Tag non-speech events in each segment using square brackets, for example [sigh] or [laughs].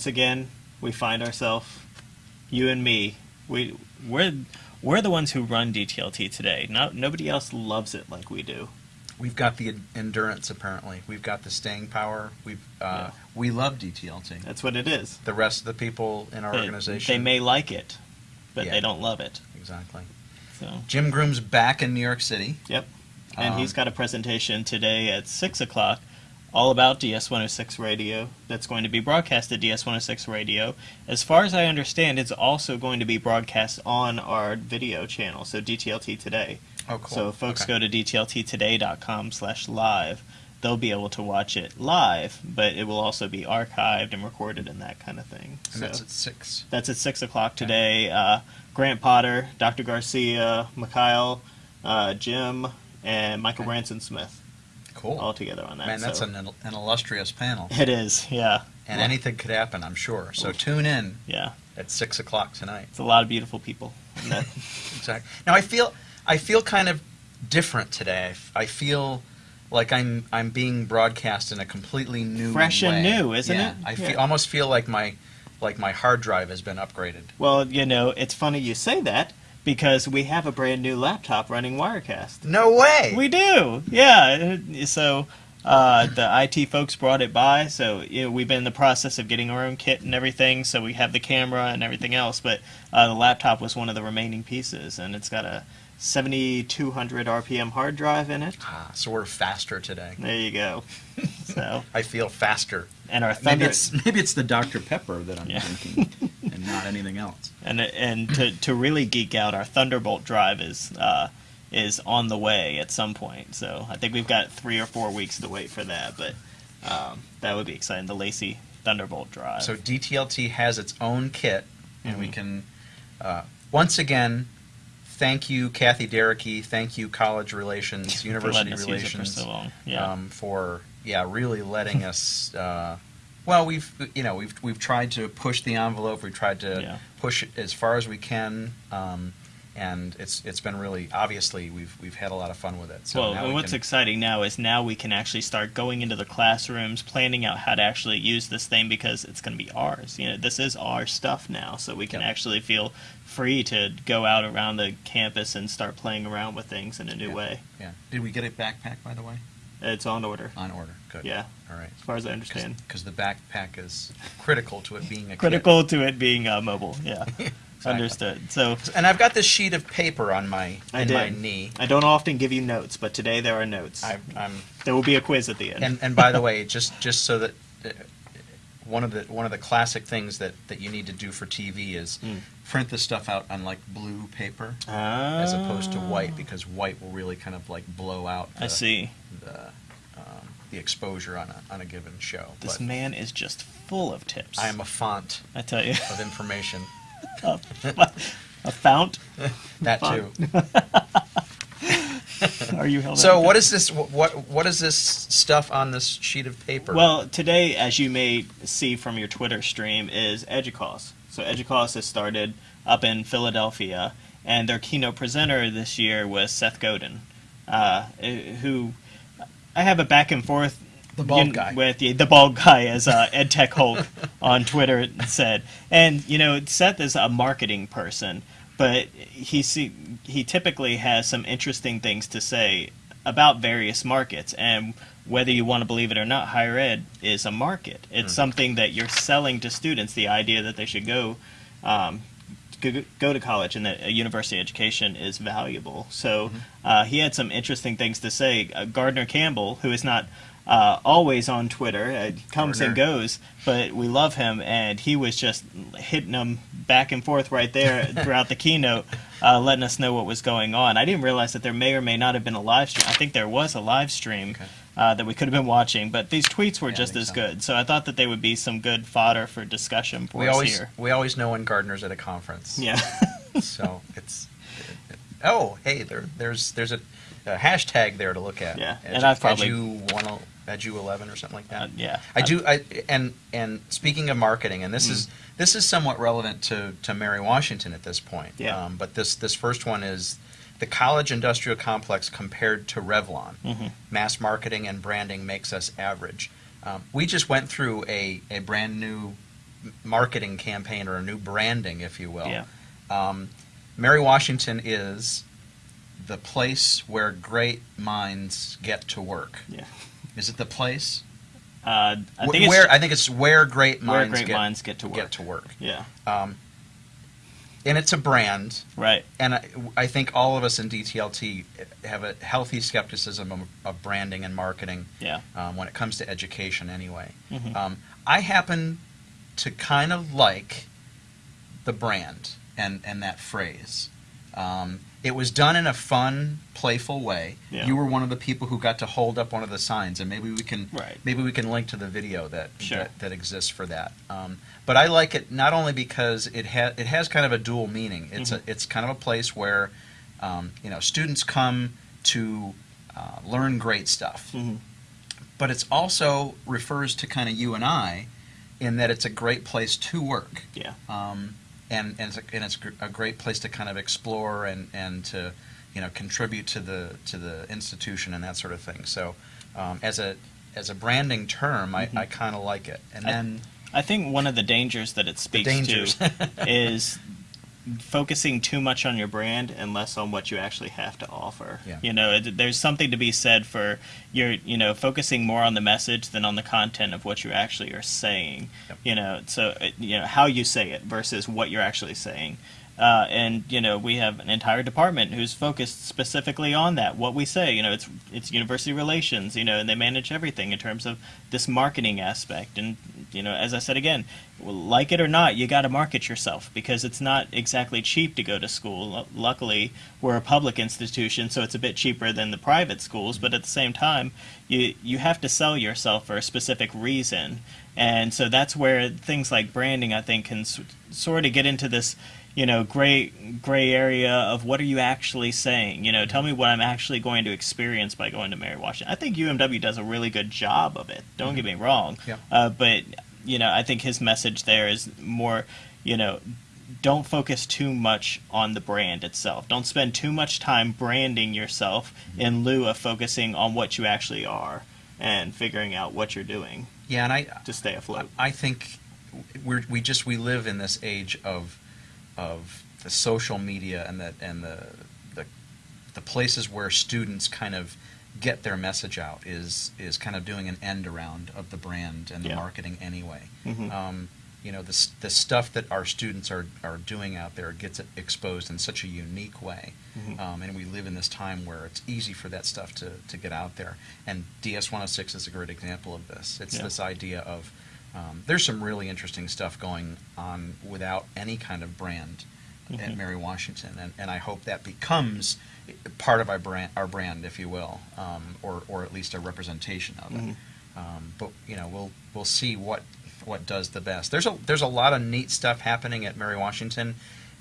Once again, we find ourselves, you and me, we we're we're the ones who run DTLT today. Not nobody else loves it like we do. We've got the endurance, apparently. We've got the staying power. We've uh, Yeah. we love DTLT. That's what it is. The rest of the people in our They- organization, They may like it, but Yeah. they don't love it. exactly. So, Jim Groom's back in New York City. yep. And Um, he's got a presentation today at six o'clock, all about DS106 radio. That's going to be broadcast at DS106 radio. As far as I understand, it's also going to be broadcast on our video channel, so DTLT Today. Oh, cool. So if folks Okay. go to dtlttoday.com slash live, they'll be able to watch it live, but it will also be archived and recorded and that kind of thing. and so that's at six. that's at 6 o'clock today. Uh, Grant Potter, Dr. Garcia, Mikhail, uh, Jim, and Michael Branson Smith Cool. all together on that. Man, that's so- an, an illustrious panel, It is, yeah. and Well, anything could happen, I'm sure. So tune in Yeah, at six o'clock tonight. it's a lot of beautiful people. [laughs] Exactly. Now I feel I feel kind of different today. I feel like I'm I'm being broadcast in a completely new Fresh and new, isn't Yeah. it? I feel, almost feel like my like my hard drive has been upgraded. well, you know, it's funny you say that because we have a brand new laptop running Wirecast. No way. We do, yeah. So uh, the IT folks brought it by, so you know, we've been in the process of getting our own kit and everything. So we have the camera and everything else, but uh, the laptop was one of the remaining pieces, and it's got a 7200 RPM hard drive in it. ah, so we're faster today. There you go. [laughs] So I feel faster. And our Maybe it's maybe it's the Dr Pepper that I'm Yeah. drinking, [laughs] and not anything else. and and to to really geek out, our Thunderbolt drive is. Uh, is on the way at some point, so I think we've got three or four weeks to wait for that. But um, that would be exciting. The LaCie Thunderbolt drive. So DTLT has its own kit, and we Mhm. can uh, once again. Thank you, Kathy Derricky. Thank you, College Relations, [laughs] University letting us use it for Relations. so long. Yeah. um, for yeah, really letting us. Uh, well, we've you know we've we've tried to push the envelope. We've tried to Yeah. push it as far as we can, um, and it's it's been really obviously we've we've had a lot of fun with it. So well, and we what's can- exciting now is now we can actually start going into the classrooms, planning out how to actually use this thing because it's going to be ours. You know, this is our stuff now, so we can actually feel free to go out around the campus and start playing around with things in a new Yeah. way. yeah. Did we get a backpack by the way? It's on order. On order. Good. Yeah, All right. as far as I understand. Because the backpack is critical to it being a kit. Critical to it being uh, mobile. Yeah, [laughs] Exactly. understood. So And I've got this sheet of paper on my I in did. my knee. I don't often give you notes, but today there are notes. I, I'm there will be a quiz at the end. and and by the way, just just so that uh, one of the one of the classic things that that you need to do for TV is Mm. print the stuff out on like blue paper as opposed to white because white will really kind of like blow out the, Ah. I see. the um, the exposure on a on a given show. This but man is just full of tips. I am a font I tell you. of information. [laughs] a fount? [laughs] That Font. too. [laughs] Are you held So what is this? What what is this stuff on this sheet of paper? Well, today, as you may see from your Twitter stream, is Educause. So Educause has started up in Philadelphia, and their keynote presenter this year was Seth Godin, uh, who I have a back and forth The bald you- guy. with the, the bald guy, as uh, Ed Tech Hulk on Twitter said. And you know, Seth is a marketing person, but he see, he typically has some interesting things to say about various markets and whether you want to believe it or not higher ed is a market. It's something that you're selling to students the idea that they should go um, go, to college and that a university education is valuable. So uh, he had some interesting things to say. Uh, gardner campbell who is not uh, always on Twitter, uh, comes and goes, but we love him, and he was just hitting them back and forth right there [laughs] throughout the keynote, uh, letting us know what was going on. I didn't realize that there may or may not have been a live stream. I think there was a live stream Okay. uh, that we could have been watching, but these tweets were Yeah, just as so. good. So I thought that they would be some good fodder for discussion for we us always here. we always know when Gardner's at a conference. Yeah. [laughs] so it's oh hey there there's there's a, a hashtag there to look at. Yeah, Edu, and I've probably- edu one edu eleven or something like that. Uh, yeah. I do. I and and speaking of marketing, and this Mm. is this is somewhat relevant to to Mary Washington at this point. Yeah. Um, but this this first one is the college industrial complex compared to Revlon. Mhm. Mass marketing and branding makes us average. Um, we just went through a, a brand new marketing campaign or a new branding, if you will. Yeah. Um, Mary Washington is the place where great minds get to work. Yeah. Is it the place? Uh, I think where it's I think it's where great where minds great get, minds get to work. get to work. Yeah. Um, and it's a brand, Right. and I, I think all of us in DTLT have a healthy skepticism of, of branding and marketing Yeah. um, when it comes to education, anyway. Mhm. Um, I happen to kind of like the brand and, and that phrase. Um, it was done in a fun, playful way. Yeah. You were one of the people who got to hold up one of the signs, and maybe we can Right. maybe we can link to the video that Sure. that, that exists for that. Um, but I like it not only because it has it has kind of a dual meaning. It's Mm-hmm. a it's kind of a place where um, you know students come to uh, learn great stuff hmm but it's also refers to kind of you and I in that it's a great place to work. Yeah. Um, and, and it's, a, and it's a great place to kind of explore and, and to you know contribute to the to the institution and that sort of thing. So um, as a as a branding term, I, Mhm. I kind of like it. And I- then I think one of the dangers that it speaks to [laughs] is focusing too much on your brand and less on what you actually have to offer. Yeah. You know, it, there's something to be said for your, you know, focusing more on the message than on the content of what you actually are saying. Yep. You know, so uh, you know how you say it versus what you're actually saying. Uh, and you know we have an entire department who's focused specifically on that. What we say, you know, it's it's university relations, you know, and they manage everything in terms of this marketing aspect. And you know, as I said again, like it or not, you got to market yourself because it's not exactly cheap to go to school. Lu- Luckily, we're a public institution, so it's a bit cheaper than the private schools. But at the same time, you you have to sell yourself for a specific reason, and so that's where things like branding, I think, can sort of get into this you know gray gray area of what are you actually saying? You know tell me what i'm actually going to experience by going to mary washington. I think umw does a really good job of it don't get me wrong. Yeah. uh, but you know i think his message there is more you know don't focus too much on the brand itself. Don't spend too much time branding yourself in lieu of focusing on what you actually are and figuring out what you're doing yeah, and I to stay afloat. I think we're, we just we live in this age of of the social media and the and the the, the places where students kind of get their message out is is kind of doing an end around of the brand and the Yeah. marketing anyway. Mhm. Um, you know the the stuff that our students are are doing out there gets exposed in such a unique way, Mhm. um, and we live in this time where it's easy for that stuff to to get out there. And DS 106 is a great example of this. It's Yeah. this idea of um, there's some really interesting stuff going on without any kind of brand at Mhm. Mary Washington, and, and I hope that becomes part of our brand, our brand, if you will, um, or or at least a representation of it. Mhm. Um, but you know, we'll we'll see what what does the best. There's a there's a lot of neat stuff happening at Mary Washington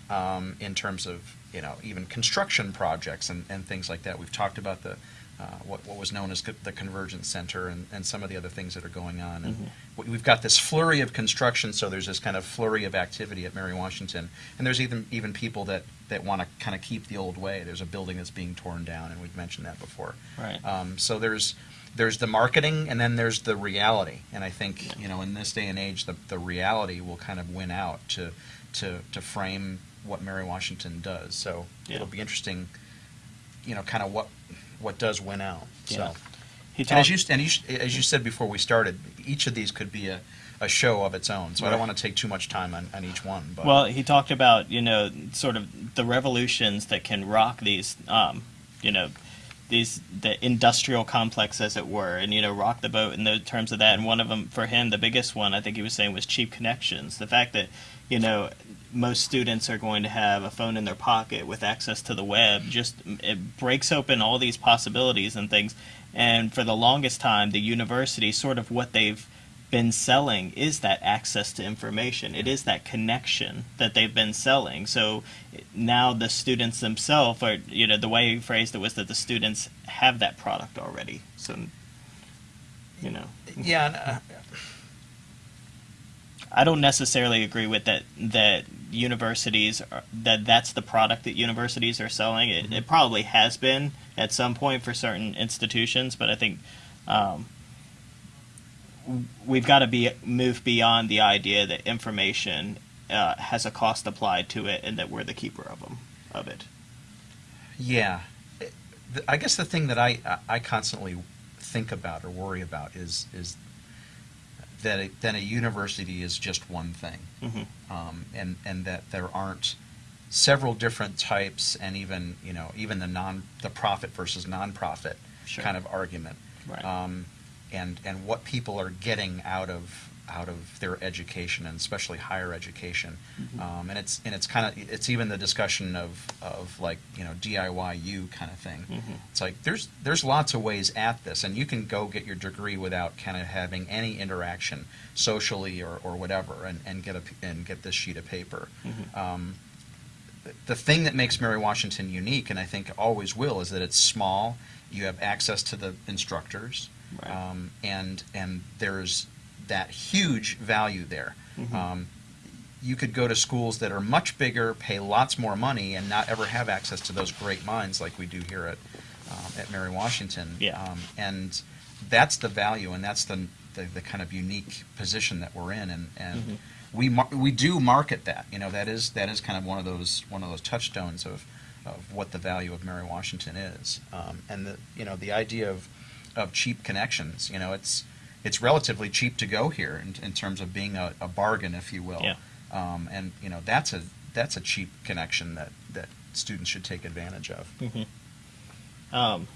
um, in terms of you know even construction projects and, and things like that. We've talked about the uh, what, what was known as the Convergence Center and, and some of the other things that are going on. And Mhm. we- we've got this flurry of construction, so there's this kind of flurry of activity at Mary Washington. And there's even even people that, that want to kind of keep the old way. There's a building that's being torn down, and we've mentioned that before. right Um, so there's there's the marketing, and then there's the reality. And I think Yeah. you know in this day and age, the, the reality will kind of win out to to to frame what Mary Washington does. So Yeah. it'll be interesting, you know, kind of what what does win out. Yeah. So. he And as you and you, as you said before we started, each of these could be a, a show of its own. So I don't want to take too much time on, on each one. But Well, he talked about you know sort of the revolutions that can rock these, um, you know, these the industrial complex as it were, and you know rock the boat in the terms of that. And one of them for him, the biggest one, I think he was saying was cheap connections. The fact that you know most students are going to have a phone in their pocket with access to the web just it breaks open all these possibilities and things. And for the longest time, the university sort of what they've been selling is that access to information. It is that connection that they've been selling. So now the students themselves are, you know, the way he phrased it was that the students have that product already. So, you know, yeah, uh, I don't necessarily agree with that. That universities are, that that's the product that universities are selling. It, it probably has been at some point for certain institutions, but I think um, we've got to be move beyond the idea that information uh, has a cost applied to it, and that we're the keeper of them of it. Yeah, I guess the thing that I I constantly think about or worry about is is that a, that a university is just one thing, hmm um, and and that there aren't several different types, and even you know even the non the profit versus nonprofit Sure. kind of argument, Right. um, and and what people are getting out of out of their education and especially higher education, Mhm. um, and it's and it's kind of it's even the discussion of of like you know DIYU kind of thing. Mhm. It's like there's there's lots of ways at this, and you can go get your degree without kind of having any interaction socially or, or whatever, and, and get a and get this sheet of paper. Mhm. Um, the- the thing that makes Mary Washington unique, and I think always will, is that it's small. You have access to the instructors, Right. um, and and there's that huge value there. Mhm. Um, you could go to schools that are much bigger, pay lots more money, and not ever have access to those great minds like we do here at um, at Mary Washington. Yeah. Um, and that's the value, and that's the, the the kind of unique position that we're in, and and Mhm. we mar- we do market that. You know, that is that is kind of one of those one of those touchstones of of what the value of Mary Washington is, um, and the you know the idea of of cheap connections. You know, it's it's relatively cheap to go here in, in terms of being a, a bargain, if you will. Yeah. Um, and you know that's a that's a cheap connection that that students should take advantage of. hmm Um,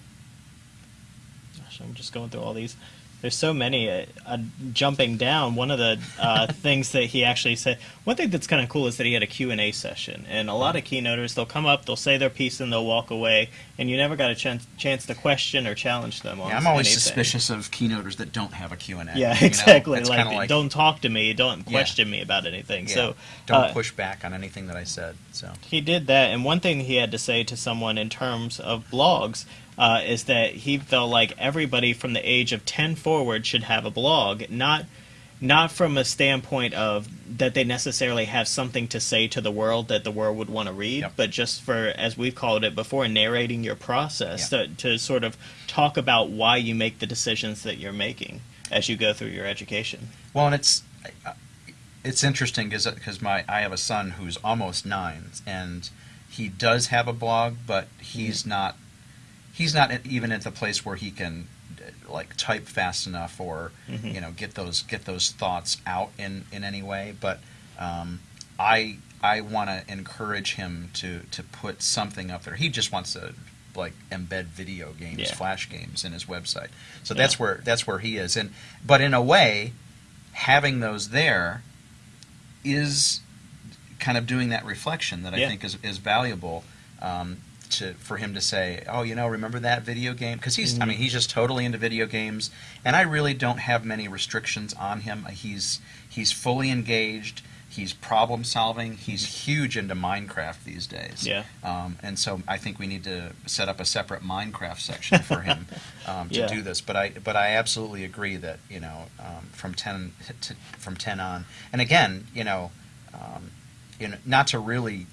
gosh, I'm just going through all these. There's so many. Uh, uh, jumping down, one of the uh, [laughs] things that he actually said. One thing that's kind of cool is that he had a Q and A session, and a lot of keynoters they'll come up, they'll say their piece, and they'll walk away, and you never got a chance chance to question or challenge them on. Yeah, I'm always anything. suspicious of keynoters that don't have a Q&A. Yeah, you know? [laughs] exactly. Like, like don't talk to me, don't Yeah. question me about anything. yeah, So don't uh, push back on anything that I said. So He did that, and one thing he had to say to someone in terms of blogs uh, is that he felt like everybody from the age of ten forward should have a blog, not not from a standpoint of that they necessarily have something to say to the world that the world would want to read, Yep. but just for, as we've called it before, narrating your process Yeah. to, to sort of talk about why you make the decisions that you're making as you go through your education. Well, and it's uh, it's interesting because uh, my I have a son who's almost nine, and he does have a blog, but he's mm-hmm. not he's not at- even at the place where he can like type fast enough or Mhm. you know get those get those thoughts out in in any way. But um, I I want to encourage him to to put something up there. He just wants to like embed video games, Yeah. flash games in his website. So Yeah. that's where that's where he is. And but in a way, having those there is kind of doing that reflection that I think is is valuable. Um, to, for him to say, oh, you know, remember that video game? Because he's, I mean, he's just totally into video games, and I really don't have many restrictions on him. He's he's fully engaged. He's problem solving. He's huge into Minecraft these days. Yeah. Um, and so I think we need to set up a separate Minecraft section for him [laughs] um, to Yeah. do this. But I but I absolutely agree that you know um, from ten to, from ten on, and again, you know, um, you know, not to really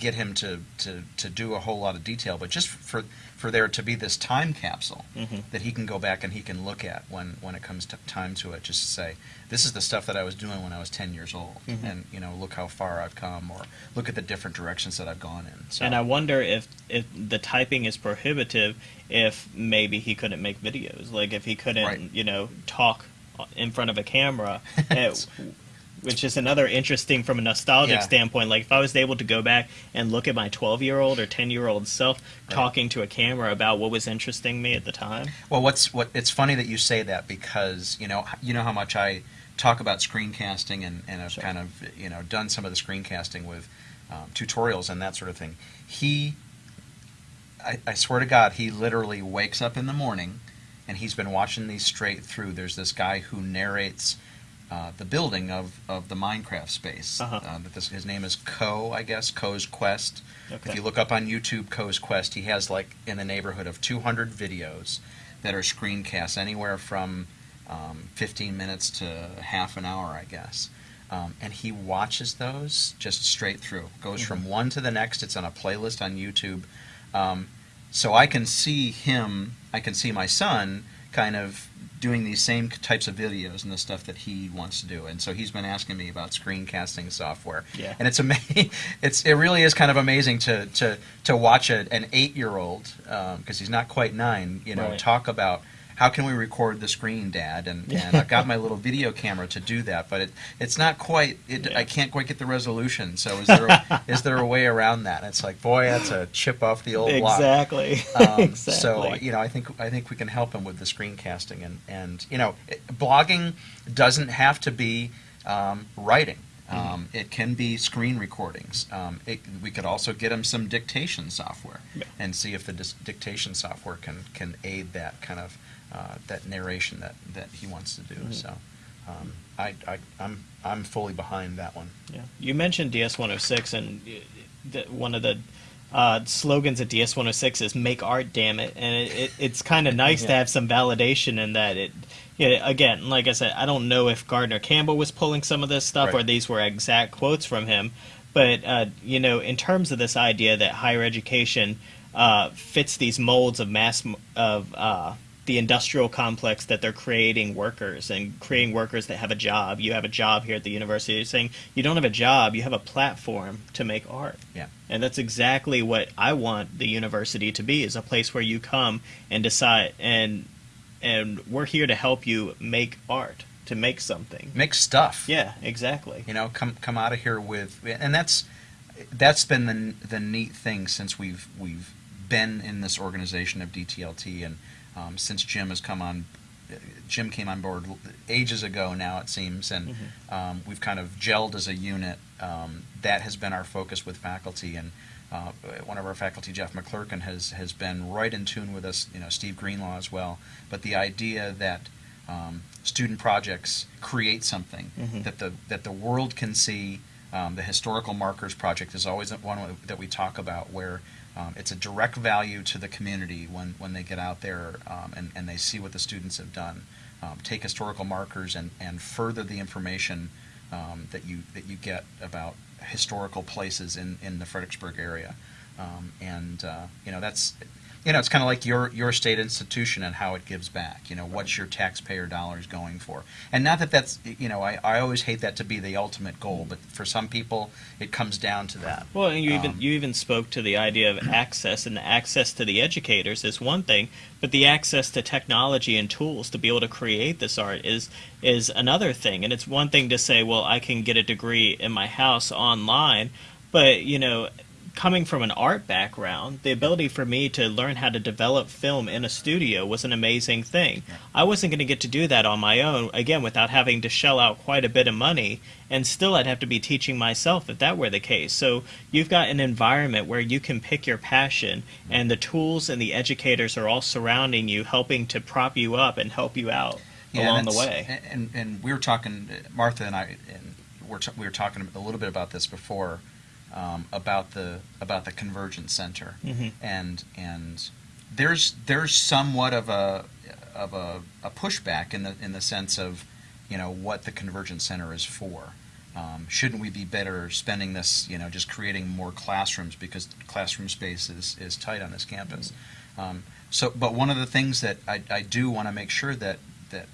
get him to, to, to do a whole lot of detail, but just for for there to be this time capsule Mhm. that he can go back and he can look at when, when it comes to time to it, just to say, this is the stuff that I was doing when I was 10 years old, Mhm. and you know, look how far I've come, or look at the different directions that I've gone in. So, And I wonder if if the typing is prohibitive, if maybe he couldn't make videos, like if he couldn't, Right. you know, talk in front of a camera, [laughs] eh, which is another interesting from a nostalgic Yeah. standpoint. Like if I was able to go back and look at my twelve year old or ten year old self Right. talking to a camera about what was interesting me at the time. Well, what's what? It's funny that you say that because you know you know how much I talk about screencasting and and have Sure. kind of you know done some of the screencasting with um, tutorials and that sort of thing. He, I, I swear to God, he literally wakes up in the morning, and he's been watching these straight through. There's this guy who narrates. Uh, the building of, of the Minecraft space. Uh-huh. Uh, that this, his name is Co, I guess, Co's Quest. Okay. If you look up on YouTube, Co's Quest, he has like in the neighborhood of 200 videos that are screencasts, anywhere from um, 15 minutes to half an hour, I guess. Um, and he watches those just straight through. Goes from one to the next. It's on a playlist on YouTube. Um, so I can see him, I can see my son kind of doing these same types of videos and the stuff that he wants to do. And so he's been asking me about screencasting software. Yeah. And it's amazing. [laughs] It's it really is kind of amazing to to to watch a, an eight year old because um, he's not quite nine. You know, Right. talk about. How can we record the screen, Dad? And, and I've got my little video camera to do that, but it, it's not quite. It, Yeah. I can't quite get the resolution. So is there a, [laughs] is there a way around that? And it's like, boy, that's a chip off the old block. Exactly. Um, [laughs] exactly. So you know, I think I think we can help him with the screencasting, and and you know, it, blogging doesn't have to be um, writing. Um, it can be screen recordings. Um, it, we could also get him some dictation software Yeah. and see if the dis- dictation software can can aid that kind of uh, that narration that, that he wants to do. Mhm. So um, I, I I'm I'm fully behind that one. Yeah. You mentioned DS106, and uh, the, one of the uh, slogans at DS106 is "Make art, damn it!" And it, it, it's kind of [laughs] nice to have some validation in that. It, yeah, again, like I said, I don't know if Gardner Campbell was pulling some of this stuff or these were exact quotes from him, but uh, you know, in terms of this idea that higher education uh, fits these molds of mass of uh, the industrial complex that they're creating workers and creating workers that have a job. You have a job here at the university. You're saying you don't have a job, you have a platform to make art. Yeah. And that's exactly what I want the university to be is a place where you come and decide and and we're here to help you make art, to make something. Make stuff. Yeah, exactly. you know come come out of here with and that's that's been the the neat thing since we've we've been in this organization of DTLT and um, since Jim has come on Jim came on board ages ago now it seems and um, we've kind of gelled as a unit um, that has been our focus with faculty and uh, one of our faculty Jeff McClurken has has been right in tune with us you know Steve Greenlaw as well but the idea that um, student projects create something Mhm. that the that the world can see. Um, the historical markers project is always one that we talk about, where um, it's a direct value to the community when, when they get out there um, and, and they see what the students have done. Um, take historical markers and, and further the information um, that you that you get about historical places in, in the Fredericksburg area. Um, and uh, you know that's you know it's kind of like your your state institution and how it gives back. You know what's your taxpayer dollars going for? And not that that's you know I, I always hate that to be the ultimate goal, but for some people it comes down to that. Well, and you even Um, you even spoke to the idea of access, and the access to the educators is one thing, but the access to technology and tools to be able to create this art is is another thing. And it's one thing to say, well, I can get a degree in my house online, but you know, coming from an art background, the ability for me to learn how to develop film in a studio was an amazing thing. I wasn't going to get to do that on my own, again, without having to shell out quite a bit of money, and still I'd have to be teaching myself if that were the case. So you've got an environment where you can pick your passion, and the tools and the educators are all surrounding you, helping to prop you up and help you out Yeah, along the way. And, and we were talking, uh, Martha and I, and we're t- we were talking a little bit about this before, um, about the about the Convergence Center, Mhm. and and there's there's somewhat of a of a, a pushback in the in the sense of, you know, what the Convergence Center is for. Um, shouldn't we be better spending this, you know, just creating more classrooms because classroom space is, is tight on this campus? Um, so, but one of the things that I, I do want to make sure that that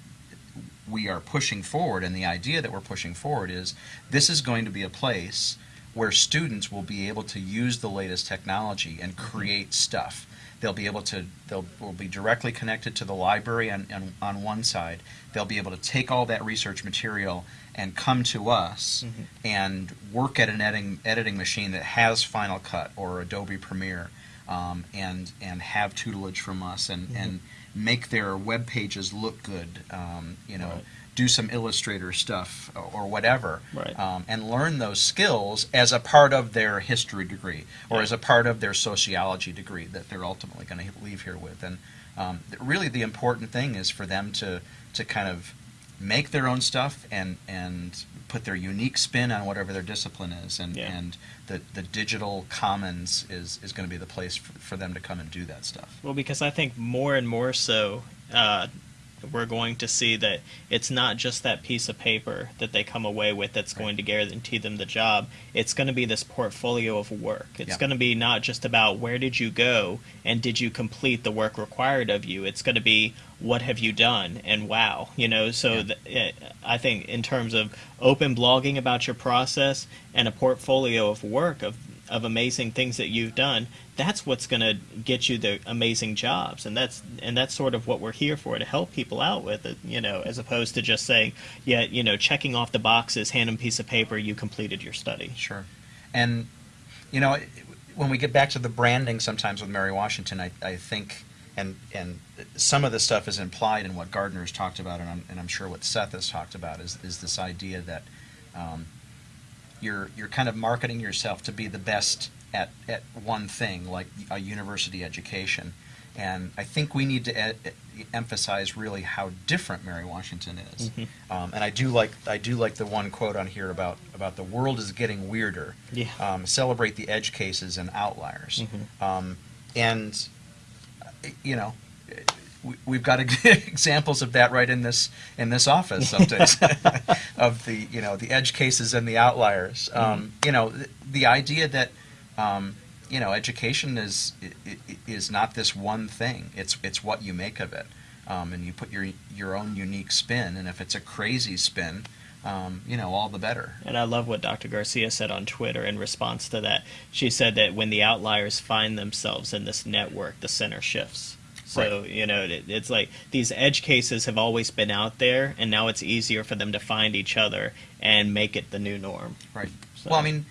we are pushing forward, and the idea that we're pushing forward is this is going to be a place where students will be able to use the latest technology and create stuff. They'll be able to, they'll will be directly connected to the library on, on, on one side. They'll be able to take all that research material and come to us Mhm. and work at an editing, editing machine that has Final Cut or Adobe Premiere um, and, and have tutelage from us and, and make their web pages look good, um, you know, Right. do some Illustrator stuff or, or whatever Right. um, and learn those skills as a part of their history degree or Yeah. as a part of their sociology degree that they're ultimately going to leave here with. And um, really, the important thing is for them to to kind of make their own stuff and and put their unique spin on whatever their discipline is. And Yeah. and the the digital commons is is going to be the place for, for them to come and do that stuff. Well, because I think more and more so, uh, we're going to see that it's not just that piece of paper that they come away with that's Right. going to guarantee them the job. It's going to be this portfolio of work. It's Yeah. going to be not just about where did you go and did you complete the work required of you. It's going to be what have you done and wow, you know. So Yeah. th- eh, I think in terms of open blogging about your process and a portfolio of work of of amazing things that you've done, that's what's going to get you the amazing jobs, and that's and that's sort of what we're here for to help people out with it, you know, as opposed to just saying, yeah, you know, checking off the boxes, hand them a piece of paper, you completed your study. Sure. And, you know, when we get back to the branding sometimes with Mary Washington, I, I think, and, and some of the stuff is implied in what Gardner's talked about, and I'm, and I'm sure what Seth has talked about, is, is this idea that um, you're, you're kind of marketing yourself to be the best at, at one thing, like a university education. And I think we need to e- emphasize really how different Mary Washington is. Mhm. Um, and I do like I do like the one quote on here about about the world is getting weirder. Yeah. Um, celebrate the edge cases and outliers. Mhm. Um, and you know, we, we've got [laughs] examples of that right in this in this office [laughs] some days [laughs] of the you know the edge cases and the outliers. Um, you know, the, the idea that um, you know education is is not this one thing. It's it's what you make of it, um, and you put your your own unique spin. And if it's a crazy spin, um, you know, all the better. And I love what Dr. Garcia said on Twitter in response to that. She said that when the outliers find themselves in this network, the center shifts. So, you know, it, it's like these edge cases have always been out there, and now it's easier for them to find each other and make it the new norm. Right. So- Well, I mean,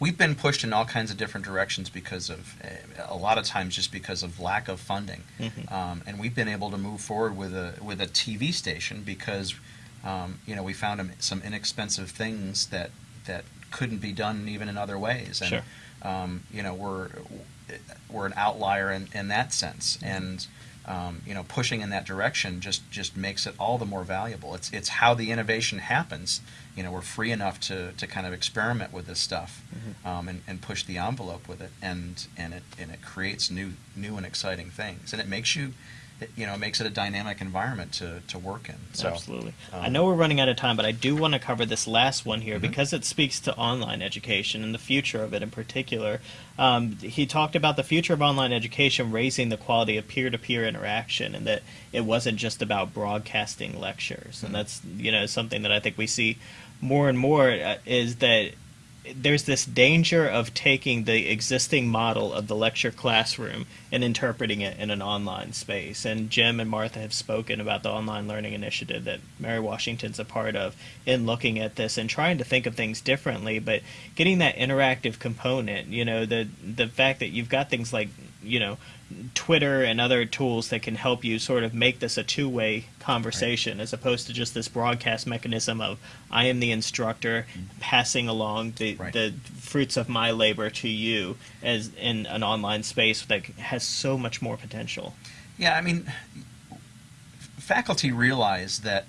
we've been pushed in all kinds of different directions because of uh, a lot of times just because of lack of funding, Mhm. um, and we've been able to move forward with a with a TV station because um, you know we found some inexpensive things that that couldn't be done even in other ways, and Sure. um, you know we're we're an outlier in, in that sense, and um, you know pushing in that direction just just makes it all the more valuable. It's it's how the innovation happens. You know we're free enough to, to kind of experiment with this stuff um, and, and push the envelope with it, and and it and it creates new new and exciting things, and it makes you. It, you know, it makes it a dynamic environment to, to work in. So, Absolutely. um, I know we're running out of time, but I do want to cover this last one here Mhm. because it speaks to online education and the future of it in particular. Um, he talked about the future of online education raising the quality of peer-to-peer interaction, and that it wasn't just about broadcasting lectures. And Mhm. that's you know something that I think we see more and more uh, is that there's this danger of taking the existing model of the lecture classroom and interpreting it in an online space. And Jim and Martha have spoken about the online learning initiative that Mary Washington's a part of in looking at this and trying to think of things differently, but getting that interactive component, you know, the the fact that you've got things like, you know, Twitter and other tools that can help you sort of make this a two-way conversation as opposed to just this broadcast mechanism of I am the instructor passing along the, Right. the fruits of my labor to you as in an online space that has so much more potential. Yeah, I mean, faculty realize that.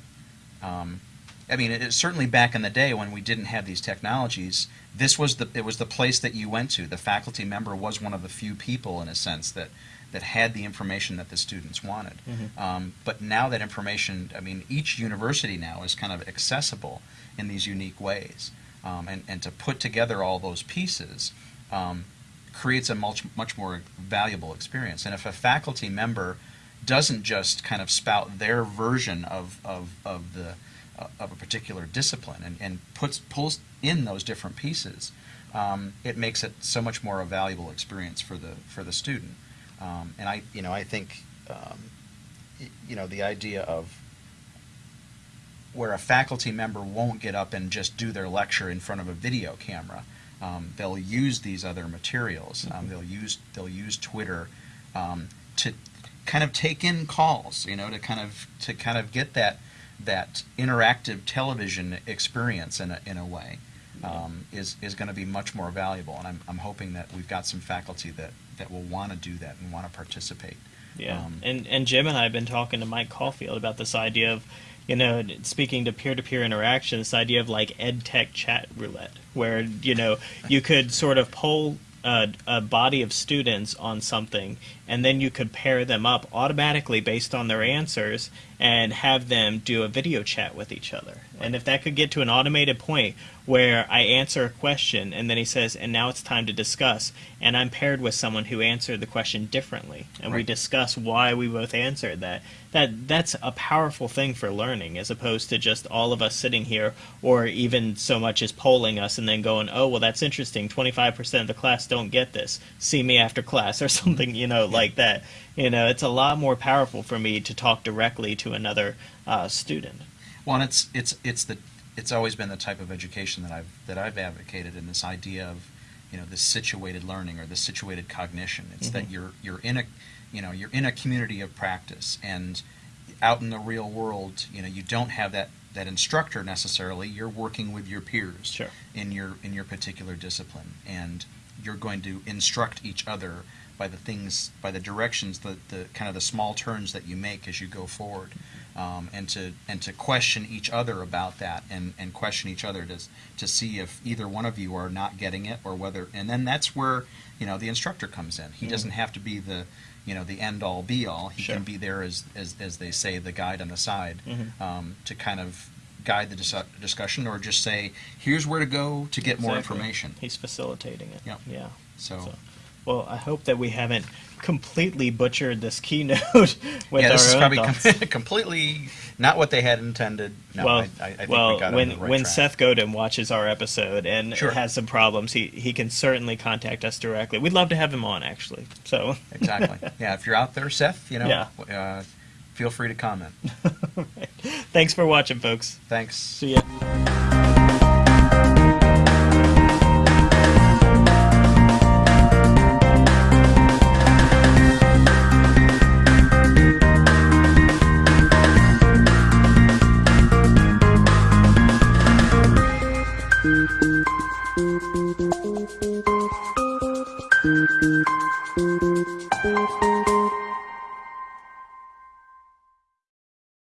Um, I mean, it, certainly back in the day when we didn't have these technologies, this was the it was the place that you went to. The faculty member was one of the few people, in a sense, that that had the information that the students wanted. Mhm. Um, but now that information, I mean, each university now is kind of accessible in these unique ways, um, and and to put together all those pieces. Um, creates a much much more valuable experience. And if a faculty member doesn't just kind of spout their version of of, of the of a particular discipline and, and puts pulls in those different pieces, um, it makes it so much more a valuable experience for the for the student. Um, and I you know I think um, you know the idea of where a faculty member won't get up and just do their lecture in front of a video camera. Um, they'll use these other materials. Um, they'll use they'll use Twitter um, to kind of take in calls. You know, to kind of to kind of get that that interactive television experience in a, in a way um, is is going to be much more valuable. And I'm, I'm hoping that we've got some faculty that that will want to do that and want to participate. Yeah, Um, and and Jim and I have been talking to Mike Caulfield about this idea of, you know, speaking to peer-to-peer interaction, this idea of like ed tech chat roulette, where you know you could sort of poll a, a body of students on something, and then you could pair them up automatically based on their answers and have them do a video chat with each other. And if that could get to an automated point where I answer a question and then he says, and now it's time to discuss, and I'm paired with someone who answered the question differently, and we discuss why we both answered that, that that's a powerful thing for learning as opposed to just all of us sitting here or even so much as polling us and then going, oh, well, that's interesting. 25% of the class don't get this. See me after class or [laughs] something, you know, like that. You know, it's a lot more powerful for me to talk directly to another uh, student. Well, and it's it's it's the it's always been the type of education that I've that I've advocated in this idea of you know this situated learning or this situated cognition. It's that Mhm. you're you're in a you know you're in a community of practice and out in the real world you know you don't have that that instructor necessarily. You're working with your peers Sure. in your in your particular discipline and you're going to instruct each other by the things by the directions the, the kind of the small turns that you make as you go forward um, and to and to question each other about that and, and question each other to to see if either one of you are not getting it or whether and then that's where you know the instructor comes in he Mhm. doesn't have to be the you know the end all be all he Sure. can be there as, as as they say the guide on the side Mhm. um, to kind of guide the dis- discussion or just say here's where to go to get more information He's facilitating it. Yep. Yeah. so, So, well, I hope that we haven't completely butchered this keynote [laughs] with yeah, this our is own thoughts. com- [laughs] completely not what they had intended. No, well, I, I, well, we got when it on the right when track. Seth Godin watches our episode and Sure. has some problems, he he can certainly contact us directly. We'd love to have him on, actually. So, [laughs] exactly, yeah, if you're out there, Seth, you know, Yeah. uh, feel free to comment. thanks for watching, folks. Thanks. See ya.